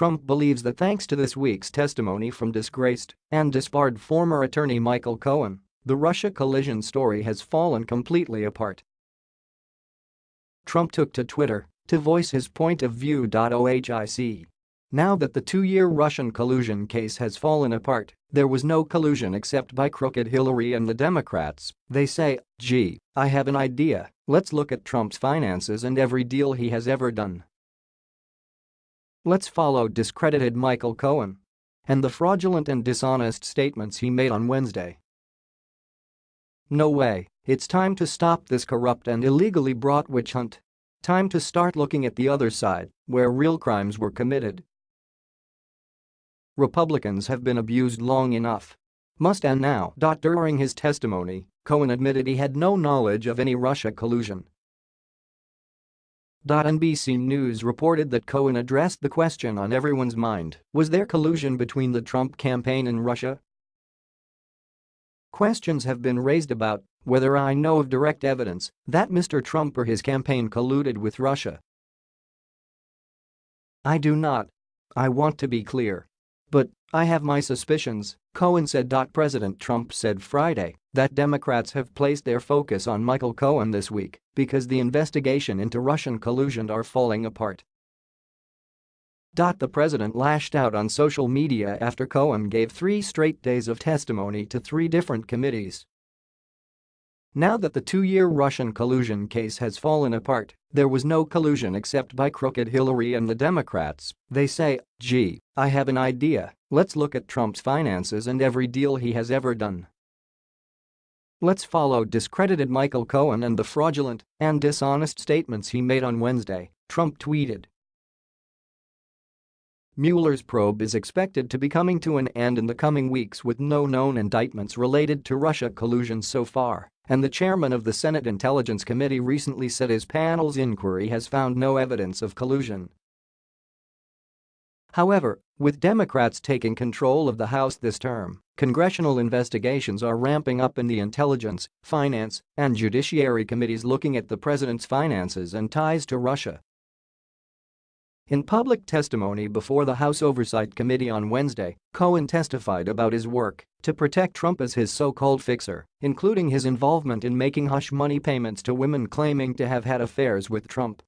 Trump believes that thanks to this week's testimony from disgraced and disbarred former attorney Michael Cohen, the Russia collusion story has fallen completely apart. Trump took to Twitter to voice his point of view. OHIC. Now that the two-year Russian collusion case has fallen apart, there was no collusion except by crooked Hillary and the Democrats, they say, gee, I have an idea, let's look at Trump's finances and every deal he has ever done. Let's follow discredited Michael Cohen and the fraudulent and dishonest statements he made on Wednesday. No way, it's time to stop this corrupt and illegally brought witch hunt. Time to start looking at the other side, where real crimes were committed. Republicans have been abused long enough. Must end now. During his testimony, Cohen admitted he had no knowledge of any Russia collusion NBC News reported that Cohen addressed the question on everyone's mind, was there collusion between the Trump campaign and Russia? Questions have been raised about whether I know of direct evidence that Mr. Trump or his campaign colluded with Russia. I do not. I want to be clear. But I have my suspicions, Cohen said. President Trump said Friday that Democrats have placed their focus on Michael Cohen this week because the investigation into Russian collusion are falling apart. The president lashed out on social media after Cohen gave three straight days of testimony to three different committees now that the two-year Russian collusion case has fallen apart, there was no collusion except by crooked Hillary and the Democrats, they say, gee, I have an idea, let's look at Trump's finances and every deal he has ever done. Let's follow discredited Michael Cohen and the fraudulent and dishonest statements he made on Wednesday, Trump tweeted. Mueller's probe is expected to be coming to an end in the coming weeks with no known indictments related to Russia collusion so far and the chairman of the Senate Intelligence Committee recently said his panel's inquiry has found no evidence of collusion. However, with Democrats taking control of the House this term, congressional investigations are ramping up in the Intelligence, Finance, and Judiciary Committees looking at the president's finances and ties to Russia. In public testimony before the House Oversight Committee on Wednesday, Cohen testified about his work to protect Trump as his so-called fixer, including his involvement in making hush money payments to women claiming to have had affairs with Trump.